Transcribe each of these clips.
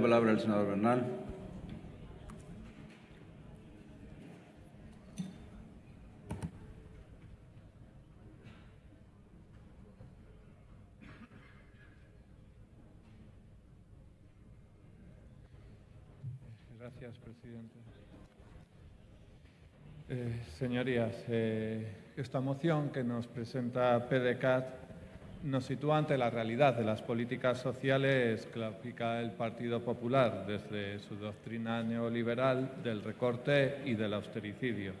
La palabra al senador Bernal. Gracias, presidente. Eh, señorías, eh, esta moción que nos presenta PDCAT nos sitúa ante la realidad de las políticas sociales que aplica el Partido Popular desde su doctrina neoliberal del recorte y del austericidio.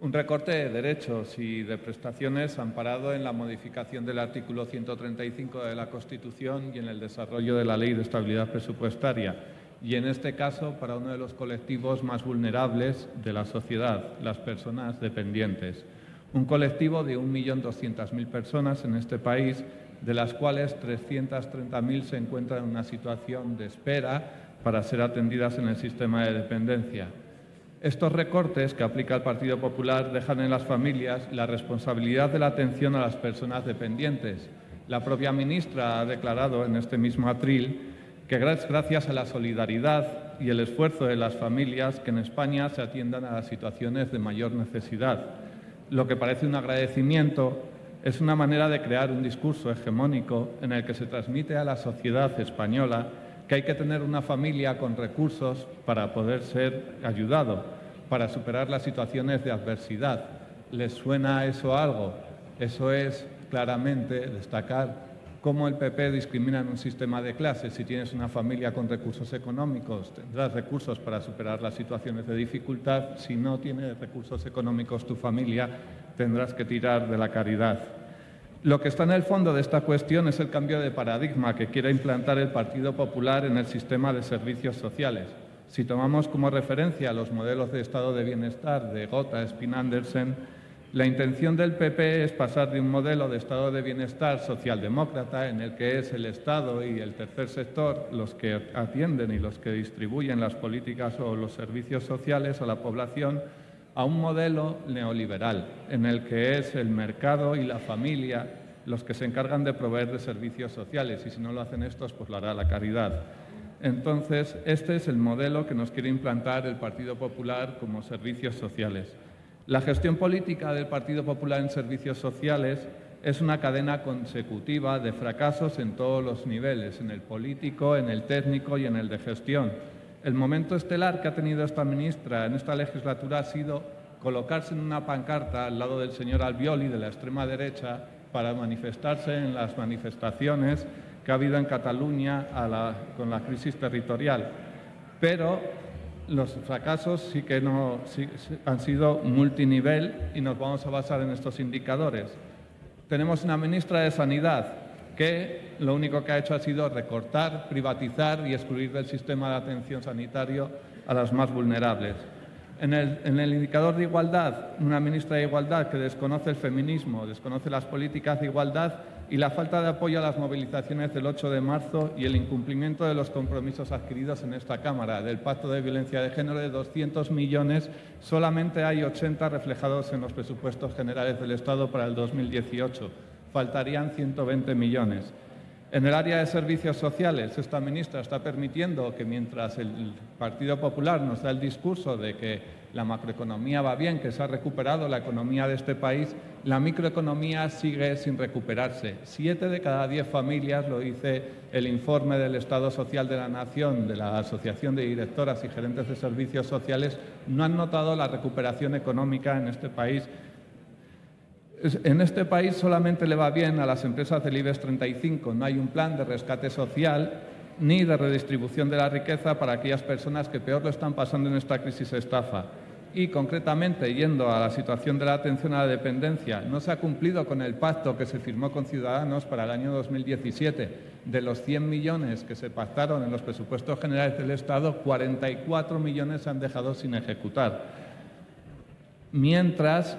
Un recorte de derechos y de prestaciones amparado en la modificación del artículo 135 de la Constitución y en el desarrollo de la Ley de Estabilidad Presupuestaria, y en este caso para uno de los colectivos más vulnerables de la sociedad, las personas dependientes. Un colectivo de 1.200.000 personas en este país, de las cuales 330.000 se encuentran en una situación de espera para ser atendidas en el sistema de dependencia. Estos recortes que aplica el Partido Popular dejan en las familias la responsabilidad de la atención a las personas dependientes. La propia ministra ha declarado en este mismo atril que gracias a la solidaridad y el esfuerzo de las familias que en España se atiendan a las situaciones de mayor necesidad. Lo que parece un agradecimiento es una manera de crear un discurso hegemónico en el que se transmite a la sociedad española que hay que tener una familia con recursos para poder ser ayudado, para superar las situaciones de adversidad. ¿Les suena eso algo? Eso es claramente destacar cómo el PP discrimina en un sistema de clases. Si tienes una familia con recursos económicos, tendrás recursos para superar las situaciones de dificultad. Si no tienes recursos económicos tu familia, tendrás que tirar de la caridad. Lo que está en el fondo de esta cuestión es el cambio de paradigma que quiere implantar el Partido Popular en el sistema de servicios sociales. Si tomamos como referencia los modelos de estado de bienestar de Gotha, Spin Andersen, la intención del PP es pasar de un modelo de estado de bienestar socialdemócrata en el que es el Estado y el tercer sector los que atienden y los que distribuyen las políticas o los servicios sociales a la población a un modelo neoliberal en el que es el mercado y la familia los que se encargan de proveer de servicios sociales y si no lo hacen estos, pues lo hará la caridad. Entonces, este es el modelo que nos quiere implantar el Partido Popular como servicios sociales. La gestión política del Partido Popular en servicios sociales es una cadena consecutiva de fracasos en todos los niveles, en el político, en el técnico y en el de gestión. El momento estelar que ha tenido esta ministra en esta legislatura ha sido colocarse en una pancarta al lado del señor Albioli de la extrema derecha para manifestarse en las manifestaciones que ha habido en Cataluña con la crisis territorial. Pero los fracasos sí que no, han sido multinivel y nos vamos a basar en estos indicadores. Tenemos una ministra de Sanidad que lo único que ha hecho ha sido recortar, privatizar y excluir del sistema de atención sanitario a las más vulnerables. En el, indicador de igualdad, una ministra de Igualdad que desconoce el feminismo, desconoce las políticas de igualdad y la falta de apoyo a las movilizaciones del 8 de marzo y el incumplimiento de los compromisos adquiridos en esta Cámara. Del Pacto de Violencia de Género de 200 millones, solamente hay 80 reflejados en los presupuestos generales del Estado para el 2018. Faltarían 120 millones. En el área de servicios sociales, esta ministra está permitiendo que mientras el Partido Popular nos da el discurso de que la macroeconomía va bien, que se ha recuperado la economía de este país, la microeconomía sigue sin recuperarse. Siete de cada diez familias, lo dice el informe del Estado Social de la Nación, de la Asociación de Directoras y Gerentes de Servicios Sociales, no han notado la recuperación económica en este país. En este país solamente le va bien a las empresas del IBEX 35, no hay un plan de rescate social ni de redistribución de la riqueza para aquellas personas que peor lo están pasando en esta crisis estafa y concretamente yendo a la situación de la atención a la dependencia, no se ha cumplido con el pacto que se firmó con Ciudadanos para el año 2017. De los 100 millones que se pactaron en los presupuestos generales del Estado, 44 millones se han dejado sin ejecutar. Mientras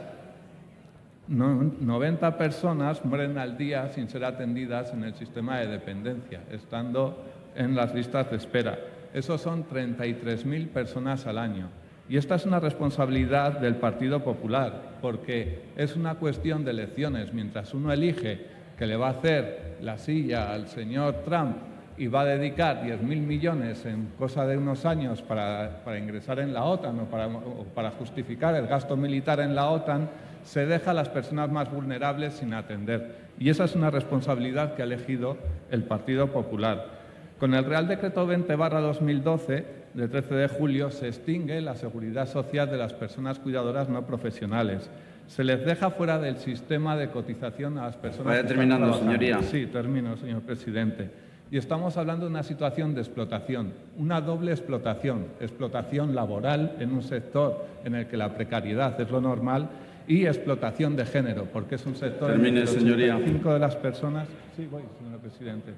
90 personas mueren al día sin ser atendidas en el sistema de dependencia, estando en las listas de espera. Esos son 33.000 personas al año. Y esta es una responsabilidad del Partido Popular, porque es una cuestión de elecciones. Mientras uno elige que le va a hacer la silla al señor Trump y va a dedicar 10.000 millones en cosa de unos años para, ingresar en la OTAN para, o para, justificar el gasto militar en la OTAN, se deja a las personas más vulnerables sin atender. Y esa es una responsabilidad que ha elegido el Partido Popular. Con el Real Decreto 20-2012, del 13 de julio, se extingue la seguridad social de las personas cuidadoras no profesionales. Se les deja fuera del sistema de cotización a las personas... Vaya terminando, señoría. Sí, termino, señor presidente. Y estamos hablando de una situación de explotación, una doble explotación, explotación laboral en un sector en el que la precariedad es lo normal y explotación de género, porque es un sector en el de las personas... Sí, voy, señor presidente.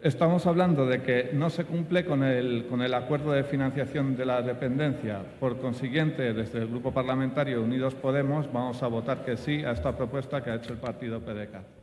Estamos hablando de que no se cumple con el, con el, acuerdo de financiación de la dependencia. Por consiguiente, desde el Grupo Parlamentario Unidos Podemos vamos a votar que sí a esta propuesta que ha hecho el partido PDK.